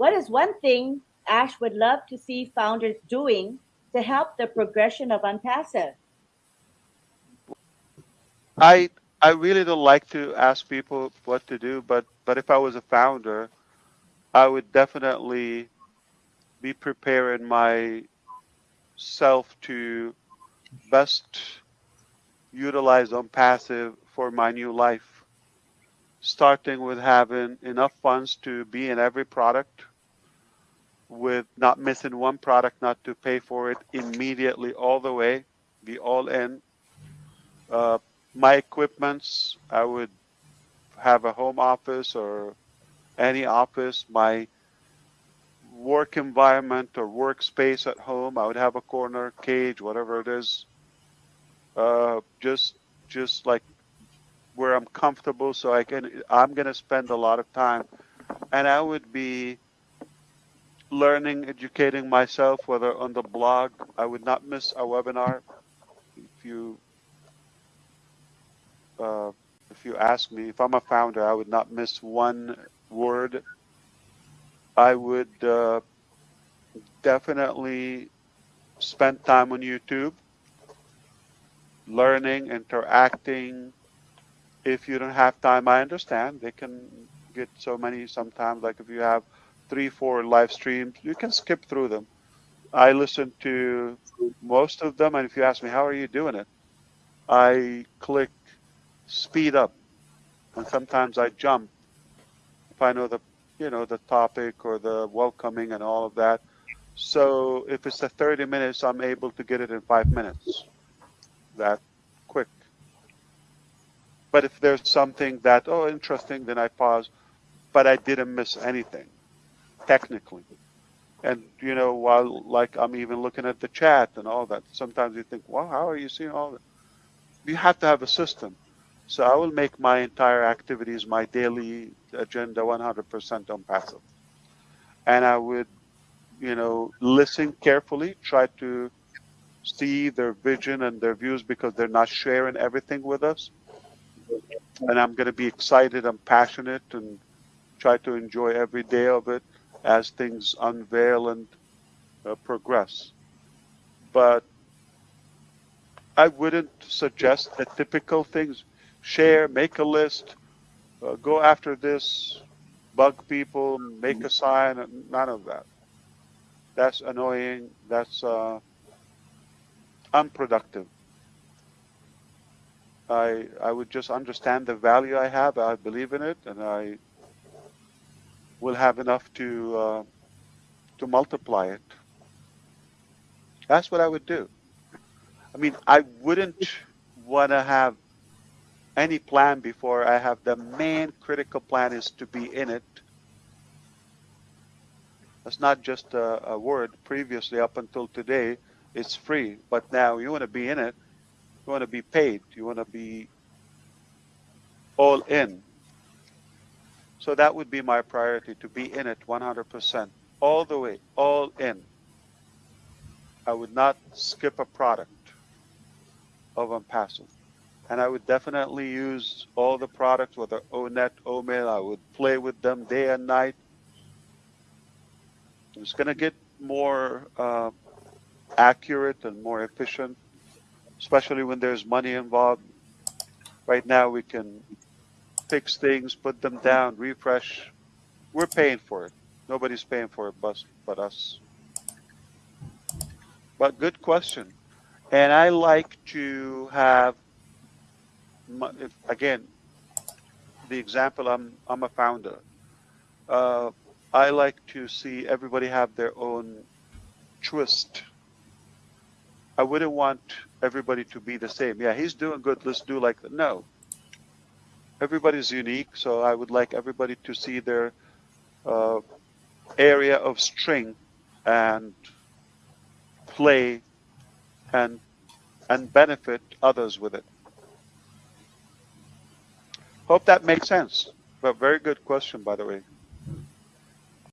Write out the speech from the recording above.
What is one thing Ash would love to see founders doing to help the progression of Unpassive? I I really don't like to ask people what to do, but but if I was a founder, I would definitely be preparing myself to best utilize Unpassive for my new life. Starting with having enough funds to be in every product, with not missing one product, not to pay for it immediately all the way, be all in. Uh, my equipments, I would have a home office or any office. My work environment or workspace at home, I would have a corner, cage, whatever it is. Uh, just, just like where I'm comfortable, so I can. I'm gonna spend a lot of time, and I would be learning, educating myself, whether on the blog. I would not miss a webinar. If you uh, if you ask me, if I'm a founder, I would not miss one word. I would uh, definitely spend time on YouTube, learning, interacting. If you don't have time, I understand. They can get so many sometimes. Like if you have three, four live streams, you can skip through them. I listen to most of them, and if you ask me, how are you doing it? I click speed up. And sometimes I jump if I know the you know the topic or the welcoming and all of that. So if it's a 30 minutes, I'm able to get it in five minutes. That quick. But if there's something that oh interesting, then I pause. But I didn't miss anything, technically. And you know, while like I'm even looking at the chat and all that, sometimes you think, wow, how are you seeing all that? You have to have a system. So I will make my entire activities, my daily agenda 100% Unpassive. And I would, you know, listen carefully, try to see their vision and their views because they're not sharing everything with us. And I'm going to be excited and passionate and try to enjoy every day of it as things unveil and uh, progress. But I wouldn't suggest the typical things share, make a list, uh, go after this, bug people, make a sign, none of that. That's annoying. That's uh, unproductive. I I would just understand the value I have. I believe in it, and I will have enough to uh, to multiply it. That's what I would do. I mean, I wouldn't want to have any plan before I have the main critical plan is to be in it. That's not just a, a, word. Previously, up until today, it's free. But now you want to be in it. You want to be paid. You want to be all in. So that would be my priority to be in it 100%, all the way, all in. I would not skip a product of Unpassive and I would definitely use all the products, whether ONet, OMail, I would play with them day and night. It's going to get more uh, accurate and more efficient, especially when there's money involved. Right now, we can fix things, put them down, refresh. We're paying for it. Nobody's paying for it but, but us. But good question. And I like to have if, again, the example, I'm, I'm a founder. Uh, I like to see everybody have their own twist. I wouldn't want everybody to be the same. Yeah, he's doing good. Let's do like. No. Everybody's unique, so I would like everybody to see their uh, area of strength and play and and benefit others with it. Hope that makes sense. But very good question, by the way.